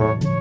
Bye.